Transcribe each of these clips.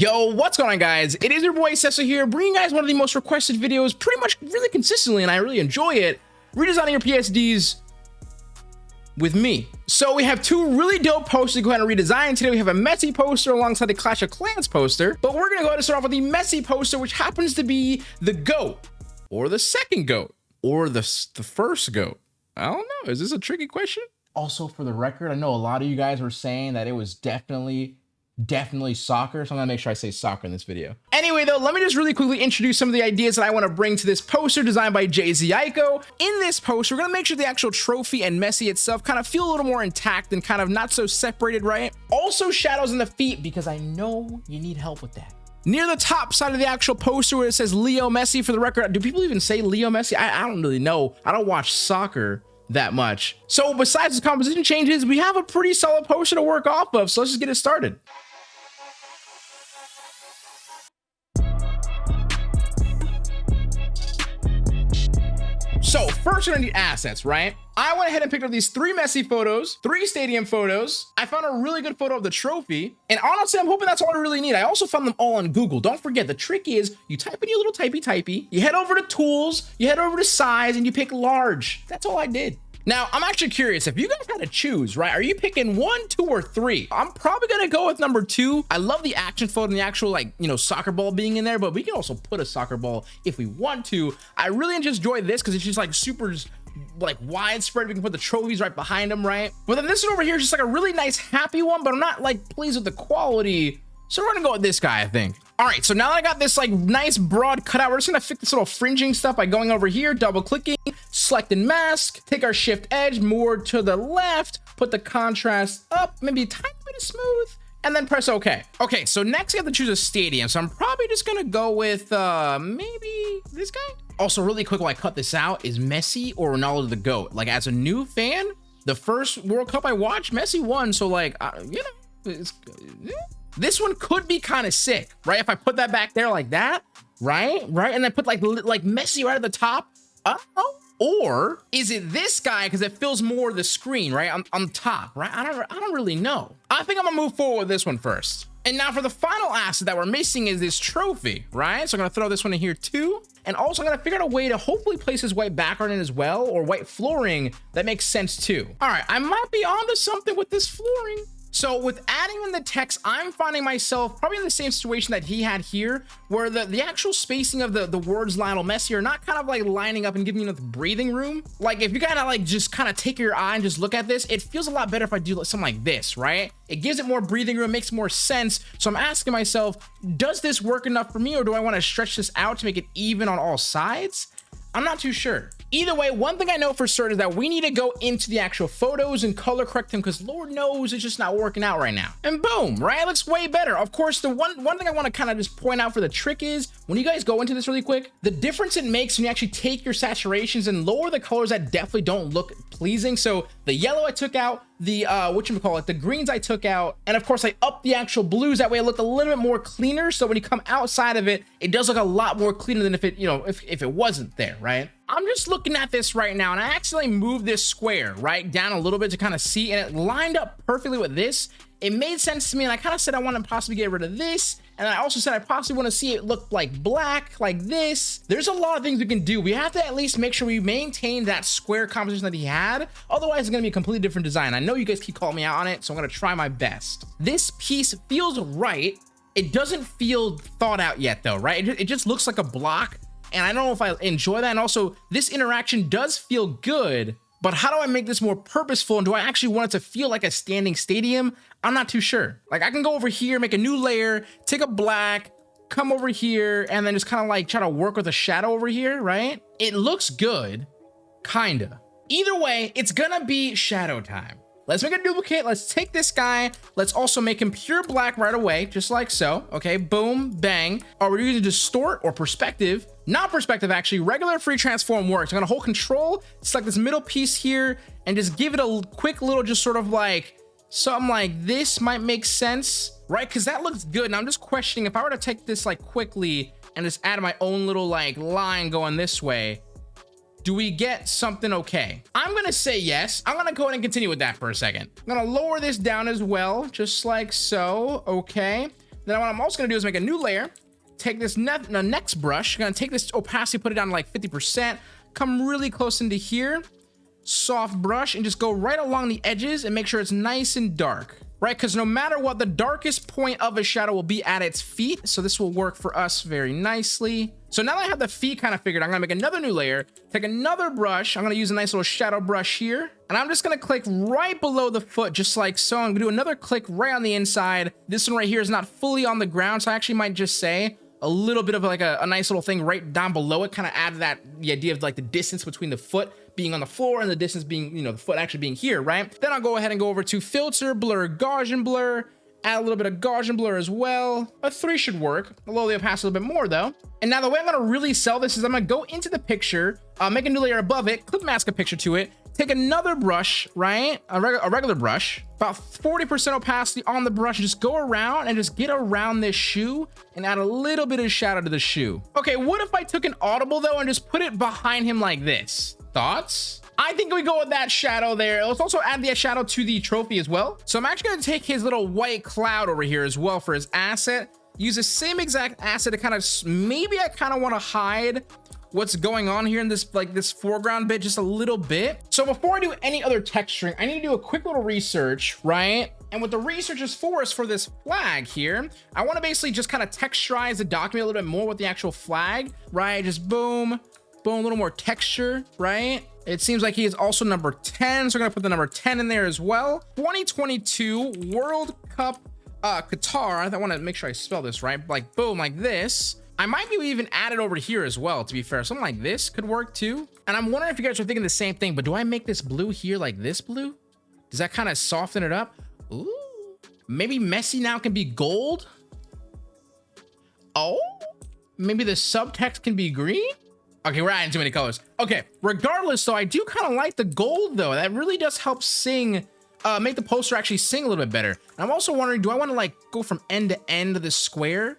Yo, what's going on guys? It is your boy Cecil here, bringing you guys one of the most requested videos pretty much really consistently, and I really enjoy it, redesigning your PSDs with me. So we have two really dope posters to go ahead and redesign. Today we have a Messi poster alongside the Clash of Clans poster, but we're gonna go ahead and start off with the Messi poster, which happens to be the GOAT, or the second GOAT, or the, the first GOAT. I don't know, is this a tricky question? Also, for the record, I know a lot of you guys were saying that it was definitely definitely soccer. So I'm gonna make sure I say soccer in this video. Anyway, though, let me just really quickly introduce some of the ideas that I want to bring to this poster designed by Jay-Z Aiko. In this poster, we're gonna make sure the actual trophy and Messi itself kind of feel a little more intact and kind of not so separated, right? Also shadows in the feet because I know you need help with that. Near the top side of the actual poster where it says Leo Messi for the record, do people even say Leo Messi? I, I don't really know. I don't watch soccer that much. So besides the composition changes, we have a pretty solid potion to work off of. So let's just get it started. So first we're gonna need assets, right? I went ahead and picked up these three Messi photos, three stadium photos. I found a really good photo of the trophy. And honestly, I'm hoping that's all I really need. I also found them all on Google. Don't forget, the trick is you type in your little typey typey, you head over to tools, you head over to size, and you pick large. That's all I did. Now, I'm actually curious if you guys had to choose, right? Are you picking one, two, or three? I'm probably going to go with number two. I love the action photo and the actual, like, you know, soccer ball being in there, but we can also put a soccer ball if we want to. I really just enjoy this because it's just like super like widespread. We can put the trophies right behind them, right? But then this one over here is just like a really nice, happy one, but I'm not like pleased with the quality. So we're gonna go with this guy, I think. All right, so now that I got this like nice broad cutout, we're just gonna fix this little fringing stuff by going over here, double clicking, selecting mask, take our shift edge more to the left, put the contrast up, maybe a tiny bit of smooth, and then press OK. Okay, so next I have to choose a stadium. So I'm probably just gonna go with uh, maybe this guy. Also, really quick while I cut this out, is Messi or Ronaldo the GOAT? Like as a new fan, the first World Cup I watched, Messi won. So like, uh, you know, it's, yeah. This one could be kind of sick, right? If I put that back there like that, right? Right? And then put like like Messi right at the top. Oh, or is it this guy because it fills more of the screen, right? On, on top, right? I don't, I don't really know. I think I'm gonna move forward with this one first. And now for the final asset that we're missing is this trophy, right? So I'm gonna throw this one in here too. And also I'm gonna figure out a way to hopefully place this white background in as well or white flooring that makes sense too. All right, I might be onto something with this flooring. So with adding in the text, I'm finding myself probably in the same situation that he had here, where the, the actual spacing of the, the words Lionel Messi are not kind of like lining up and giving you enough breathing room. Like if you kind of like just kind of take your eye and just look at this, it feels a lot better if I do something like this, right? It gives it more breathing room, makes more sense. So I'm asking myself, does this work enough for me or do I want to stretch this out to make it even on all sides? I'm not too sure. Either way, one thing I know for certain is that we need to go into the actual photos and color correct them because Lord knows it's just not working out right now. And boom, right? It looks way better. Of course, the one, one thing I want to kind of just point out for the trick is when you guys go into this really quick, the difference it makes when you actually take your saturations and lower the colors that definitely don't look pleasing. So the yellow I took out, the uh what you call it the greens i took out and of course i upped the actual blues that way it looked a little bit more cleaner so when you come outside of it it does look a lot more cleaner than if it you know if, if it wasn't there right i'm just looking at this right now and i actually moved this square right down a little bit to kind of see and it lined up perfectly with this it made sense to me and i kind of said i want to possibly get rid of this and I also said I possibly want to see it look like black, like this. There's a lot of things we can do. We have to at least make sure we maintain that square composition that he had. Otherwise, it's going to be a completely different design. I know you guys keep calling me out on it, so I'm going to try my best. This piece feels right. It doesn't feel thought out yet, though, right? It just looks like a block. And I don't know if I enjoy that. And also, this interaction does feel good, but how do I make this more purposeful? And do I actually want it to feel like a standing stadium? I'm not too sure. Like I can go over here, make a new layer, take a black, come over here, and then just kind of like try to work with a shadow over here, right? It looks good, kinda. Either way, it's gonna be shadow time. Let's make a duplicate. Let's take this guy. Let's also make him pure black right away, just like so. Okay, boom, bang. Are we using distort or perspective? Not perspective, actually. Regular free transform works. I'm gonna hold control, select this middle piece here, and just give it a quick little, just sort of like, something like this might make sense, right? Because that looks good. And I'm just questioning if I were to take this like quickly and just add my own little like line going this way, do we get something okay? I'm gonna say yes. I'm gonna go ahead and continue with that for a second. I'm gonna lower this down as well, just like so, okay. Then what I'm also gonna do is make a new layer, take this ne next brush, I'm gonna take this opacity, put it down to like 50%, come really close into here, soft brush, and just go right along the edges and make sure it's nice and dark right? Because no matter what, the darkest point of a shadow will be at its feet. So this will work for us very nicely. So now that I have the feet kind of figured, I'm gonna make another new layer, take another brush. I'm gonna use a nice little shadow brush here. And I'm just gonna click right below the foot, just like so. I'm gonna do another click right on the inside. This one right here is not fully on the ground. So I actually might just say a little bit of like a, a nice little thing right down below it, kind of add that the idea of like the distance between the foot being on the floor and the distance being, you know, the foot actually being here, right? Then I'll go ahead and go over to filter, blur, Gaussian blur, add a little bit of Gaussian blur as well. A three should work. A little past a little bit more though. And now the way I'm gonna really sell this is I'm gonna go into the picture, uh, make a new layer above it, clip mask a picture to it, take another brush, right? A, reg a regular brush, about 40% opacity on the brush, just go around and just get around this shoe and add a little bit of shadow to the shoe. Okay, what if I took an audible though and just put it behind him like this? Thoughts? I think we go with that shadow there. Let's also add the shadow to the trophy as well. So I'm actually going to take his little white cloud over here as well for his asset. Use the same exact asset to kind of, maybe I kind of want to hide what's going on here in this like this foreground bit just a little bit. So before I do any other texturing, I need to do a quick little research, right? And what the research is for is for this flag here. I want to basically just kind of texturize the document a little bit more with the actual flag, right? Just boom, boom, a little more texture, right? It seems like he is also number 10, so we're gonna put the number 10 in there as well. 2022 World Cup uh, Qatar. I want to make sure I spell this right. Like boom, like this. I might be even add it over here as well, to be fair. Something like this could work too. And I'm wondering if you guys are thinking the same thing, but do I make this blue here like this blue? Does that kind of soften it up? Ooh, maybe Messi now can be gold. Oh, maybe the subtext can be green. Okay, we're adding too many colors. Okay, regardless though, I do kind of like the gold though. That really does help sing, uh, make the poster actually sing a little bit better. And I'm also wondering, do I want to like go from end to end of the square?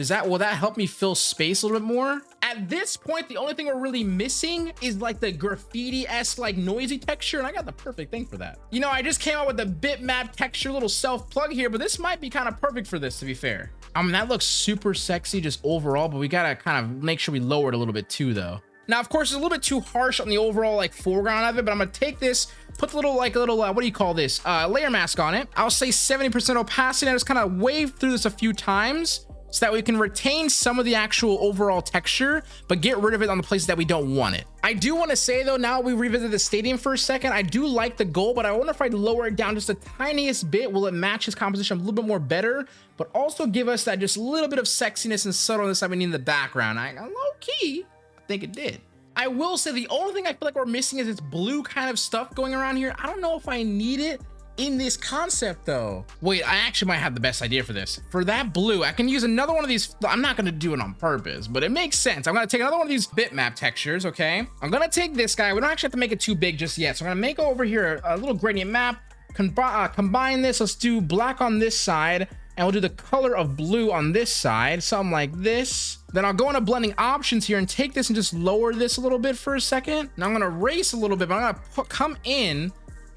Does that, will that help me fill space a little bit more? At this point, the only thing we're really missing is like the graffiti-esque like noisy texture, and I got the perfect thing for that. You know, I just came out with the bitmap texture little self plug here, but this might be kind of perfect for this, to be fair. I mean, that looks super sexy just overall, but we gotta kind of make sure we lower it a little bit too, though. Now, of course, it's a little bit too harsh on the overall like foreground of it, but I'm gonna take this, put the little like a little uh, what do you call this uh, layer mask on it. I'll say 70% opacity, I just kind of wave through this a few times so that we can retain some of the actual overall texture, but get rid of it on the places that we don't want it. I do want to say though, now we revisit the stadium for a second, I do like the goal, but I wonder if I lower it down just the tiniest bit, will it match his composition a little bit more better, but also give us that just little bit of sexiness and subtleness that we need in the background. I, low key, I think it did. I will say the only thing I feel like we're missing is this blue kind of stuff going around here. I don't know if I need it in this concept though. Wait, I actually might have the best idea for this. For that blue, I can use another one of these. I'm not gonna do it on purpose, but it makes sense. I'm gonna take another one of these bitmap textures, okay? I'm gonna take this guy. We don't actually have to make it too big just yet. So I'm gonna make over here a little gradient map, uh, combine this. Let's do black on this side and we'll do the color of blue on this side, something like this. Then I'll go into blending options here and take this and just lower this a little bit for a second. Now I'm gonna erase a little bit, but I'm gonna put, come in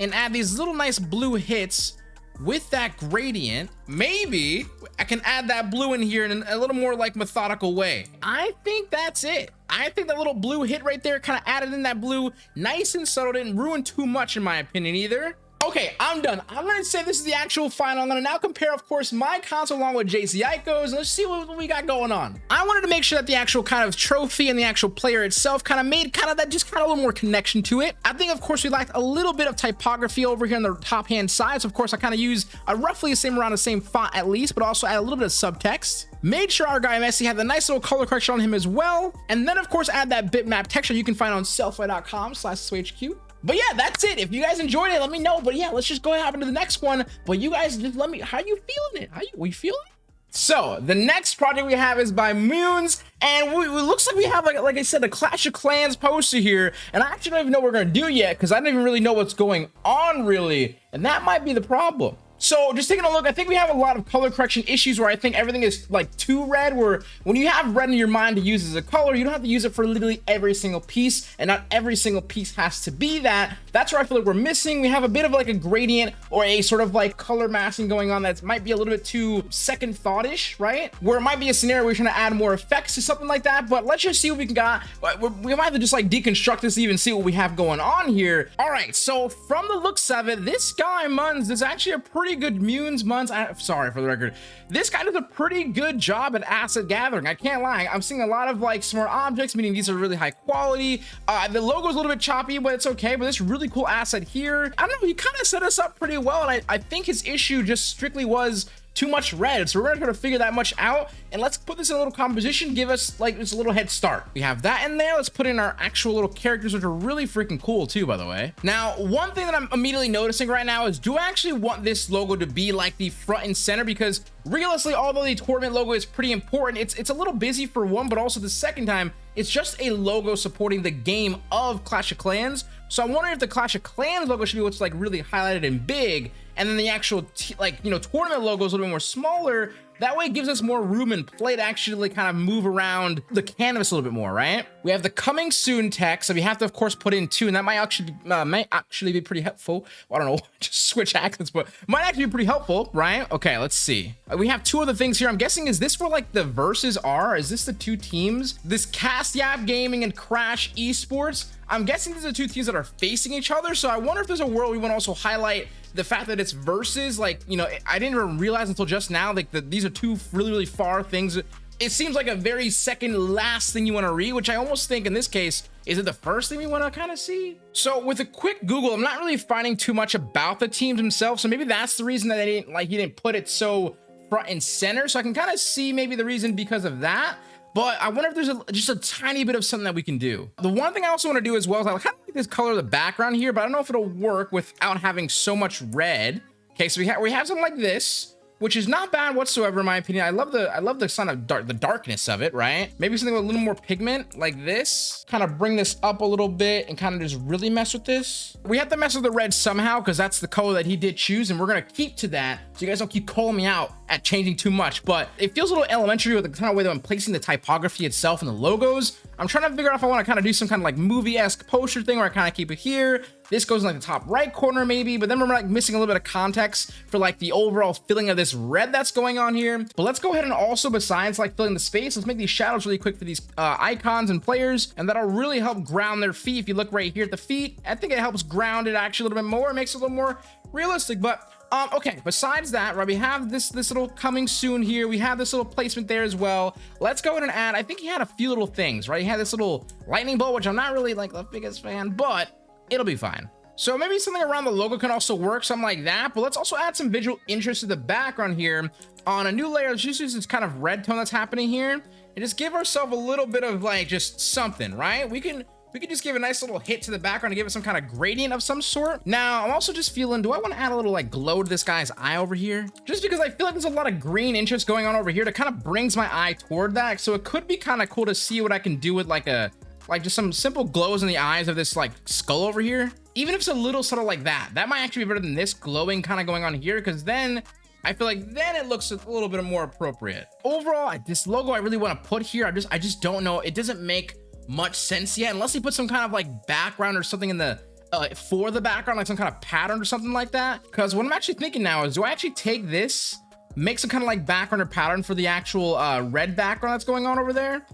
and add these little nice blue hits with that gradient, maybe I can add that blue in here in a little more like methodical way. I think that's it. I think that little blue hit right there kind of added in that blue nice and subtle, didn't ruin too much in my opinion either. Okay, I'm done. I'm gonna say this is the actual final. I'm gonna now compare, of course, my console along with JC Ico's, and let's see what we got going on. I wanted to make sure that the actual kind of trophy and the actual player itself kind of made kind of that just kind of a little more connection to it. I think, of course, we lacked a little bit of typography over here on the top hand side. So, of course, I kind of use a roughly the same around the same font at least, but also add a little bit of subtext. Made sure our guy Messi had the nice little color correction on him as well. And then, of course, add that bitmap texture you can find on sellfy.com slash SWHQ. But yeah, that's it. If you guys enjoyed it, let me know. But yeah, let's just go ahead and hop into the next one. But you guys just let me, how you feeling it? How you, we feeling So the next project we have is by Moons, and we, it looks like we have like like I said a Clash of Clans poster here, and I actually don't even know what we're gonna do yet because I don't even really know what's going on really, and that might be the problem. So just taking a look, I think we have a lot of color correction issues where I think everything is like too red, where when you have red in your mind to use as a color, you don't have to use it for literally every single piece, and not every single piece has to be that. That's where I feel like we're missing. We have a bit of like a gradient or a sort of like color masking going on that might be a little bit too second thought-ish, right? Where it might be a scenario where we're trying to add more effects to something like that, but let's just see what we can got. We might have to just like deconstruct this even see what we have going on here. All right, so from the looks of it, this guy Munz is actually a pretty good Munes Munz. I, sorry for the record. This guy does a pretty good job at asset gathering. I can't lie. I'm seeing a lot of like smart objects, meaning these are really high quality. Uh, the logo is a little bit choppy, but it's okay. But this really cool asset here, I don't know. He kind of set us up pretty well, and I, I think his issue just strictly was too much red. So we're gonna try to figure that much out. And let's put this in a little composition, give us like just a little head start. We have that in there. Let's put in our actual little characters, which are really freaking cool too, by the way. Now, one thing that I'm immediately noticing right now is do I actually want this logo to be like the front and center? Because realistically, although the tournament logo is pretty important, it's, it's a little busy for one, but also the second time, it's just a logo supporting the game of Clash of Clans. So I'm wondering if the Clash of Clans logo should be what's like really highlighted and big, and then the actual like you know tournament logo is a little bit more smaller that way it gives us more room and play to actually kind of move around the canvas a little bit more, right? We have the coming soon text, so we have to, of course, put in two, and that might actually uh, might actually be pretty helpful. Well, I don't know, just switch accents, but might actually be pretty helpful, right? Okay, let's see. Uh, we have two other things here. I'm guessing, is this where like the verses are? Is this the two teams? This Cast Yap Gaming and Crash Esports? I'm guessing these are two teams that are facing each other, so I wonder if there's a world we want to also highlight the fact that it's versus like you know i didn't even realize until just now like that these are two really really far things. It seems like a very second last thing you want to read which i almost think in this case is it the first thing we want to kind of see? So with a quick google i'm not really finding too much about the teams themselves so maybe that's the reason that they didn't like he didn't put it so front and center so i can kind of see maybe the reason because of that but I wonder if there's a, just a tiny bit of something that we can do. The one thing I also want to do as well is I kind of like this color of the background here, but I don't know if it'll work without having so much red. Okay, so we have we have something like this which is not bad whatsoever in my opinion. I love the I love the kind of dark the darkness of it, right? Maybe something with a little more pigment like this. Kind of bring this up a little bit and kind of just really mess with this. We have to mess with the red somehow because that's the color that he did choose and we're gonna keep to that so you guys don't keep calling me out at changing too much. But it feels a little elementary with the kind of way that I'm placing the typography itself and the logos. I'm trying to figure out if I want to kind of do some kind of like movie-esque poster thing where I kind of keep it here. This goes in like the top right corner maybe, but then we're like missing a little bit of context for like the overall feeling of this red that's going on here. But let's go ahead and also besides like filling the space, let's make these shadows really quick for these uh, icons and players. And that'll really help ground their feet. If you look right here at the feet, I think it helps ground it actually a little bit more. It makes it a little more realistic, but um, okay, besides that, right, we have this this little coming soon here. We have this little placement there as well. Let's go in and add, I think he had a few little things, right? He had this little lightning bolt, which I'm not really like the biggest fan, but it'll be fine. So maybe something around the logo can also work, something like that. But let's also add some visual interest to the background here on a new layer. Let's just use this kind of red tone that's happening here and just give ourselves a little bit of like just something, right? We can we could just give a nice little hit to the background to give it some kind of gradient of some sort. Now, I'm also just feeling, do I want to add a little like glow to this guy's eye over here? Just because I feel like there's a lot of green interest going on over here that kind of brings my eye toward that. So it could be kind of cool to see what I can do with like a, like just some simple glows in the eyes of this like skull over here. Even if it's a little subtle like that, that might actually be better than this glowing kind of going on here because then I feel like then it looks a little bit more appropriate. Overall, this logo I really want to put here, I just I just don't know. It doesn't make much sense yet unless he put some kind of like background or something in the uh, for the background like some kind of pattern or something like that. Because what i'm actually thinking now is do i actually take this make some kind of like background or pattern for the actual uh, red background that's going on over there?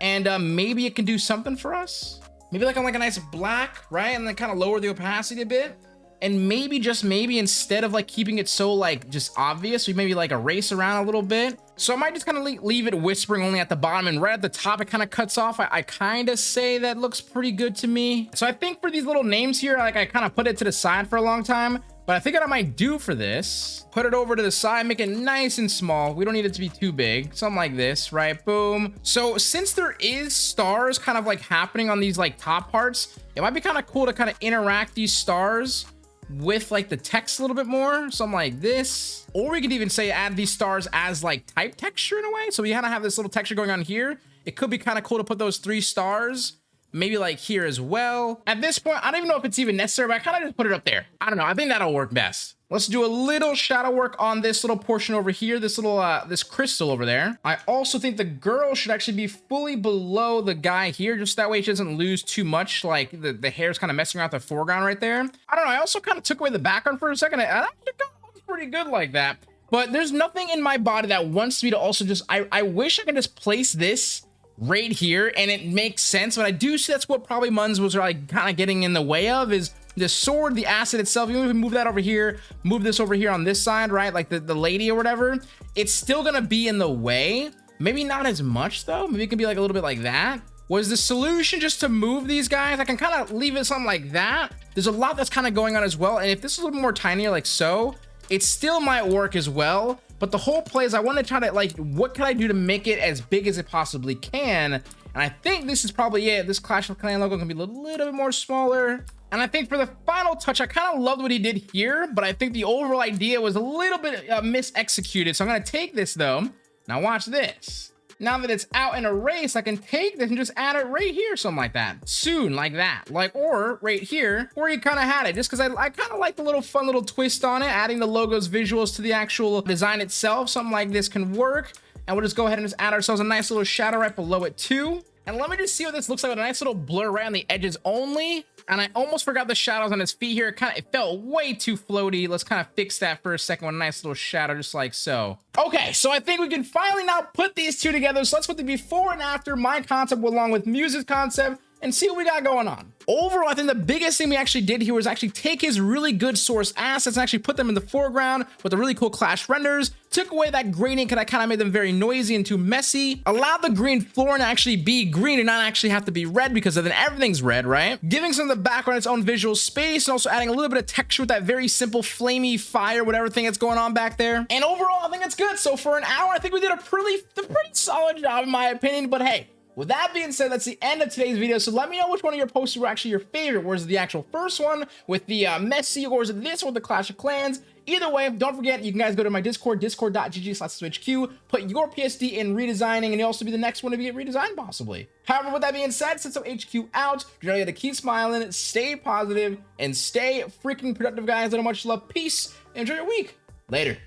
And uh, maybe it can do something for us? Maybe like on like a nice black right? And then kind of lower the opacity a bit and maybe just maybe instead of like keeping it so like just obvious we maybe like erase around a little bit so i might just kind of leave it whispering only at the bottom and right at the top it kind of cuts off i, I kind of say that looks pretty good to me so i think for these little names here like i kind of put it to the side for a long time but I think what I might do for this, put it over to the side, make it nice and small. We don't need it to be too big. Something like this, right? Boom. So since there is stars kind of like happening on these like top parts, it might be kind of cool to kind of interact these stars with like the text a little bit more. Something like this or we could even say add these stars as like type texture in a way. So we kind of have this little texture going on here. It could be kind of cool to put those three stars maybe like here as well. At this point, I don't even know if it's even necessary, but I kind of just put it up there. I don't know. I think that'll work best. Let's do a little shadow work on this little portion over here, this little, uh, this crystal over there. I also think the girl should actually be fully below the guy here, just that way she doesn't lose too much, like the, the hair's kind of messing around the foreground right there. I don't know, I also kind of took away the background for a second, and actually looks pretty good like that. But there's nothing in my body that wants me to also just, I, I wish I could just place this right here and it makes sense, but I do see that's what probably Munz was like kind of getting in the way of is the sword, the acid itself, you even move that over here, move this over here on this side, right? Like the, the lady or whatever, it's still gonna be in the way. Maybe not as much though. Maybe it can be like a little bit like that. Was the solution just to move these guys? I can kind of leave it something like that. There's a lot that's kind of going on as well. And if this is a little more tinier like so, it still might work as well. But the whole play is I want to try to like, what can I do to make it as big as it possibly can? And I think this is probably it. This Clash of Clan logo can be a little, bit more smaller. And I think for the final touch, I kind of loved what he did here, but I think the overall idea was a little bit uh, mis-executed. So I'm going to take this though. Now watch this. Now that it's out in a race, I can take this and just add it right here, something like that. Soon, like that. Like, or right here, where you kind of had it, just because I, I kind of like the little fun little twist on it, adding the logo's visuals to the actual design itself. Something like this can work. And we'll just go ahead and just add ourselves a nice little shadow right below it too. And let me just see what this looks like with a nice little blur right on the edges only. And I almost forgot the shadows on his feet here. It kind of it felt way too floaty. Let's kind of fix that for a second with a nice little shadow, just like so. Okay, so I think we can finally now put these two together. So let's put the before and after my concept along with Muse's concept and see what we got going on. Overall, I think the biggest thing we actually did here was actually take his really good source assets and actually put them in the foreground with the really cool clash renders, took away that graining because I kind of made them very noisy and too messy, allowed the green floor to actually be green and not actually have to be red because then everything's red, right? Giving some of the background its own visual space and also adding a little bit of texture with that very simple flamey fire, whatever thing that's going on back there. And overall, I think it's good. So for an hour, I think we did a pretty, a pretty solid job in my opinion, but hey, with that being said, that's the end of today's video. So let me know which one of your posts were actually your favorite. Was it the actual first one with the uh, Messi or was it this one with the Clash of Clans? Either way, don't forget, you can guys go to my Discord, discord.gg slash switchq, put your PSD in redesigning, and you'll also be the next one to get redesigned, possibly. However, with that being said, since I'm HQ out, you know, you to keep smiling, stay positive, and stay freaking productive, guys. I much love. Peace. Enjoy your week. Later.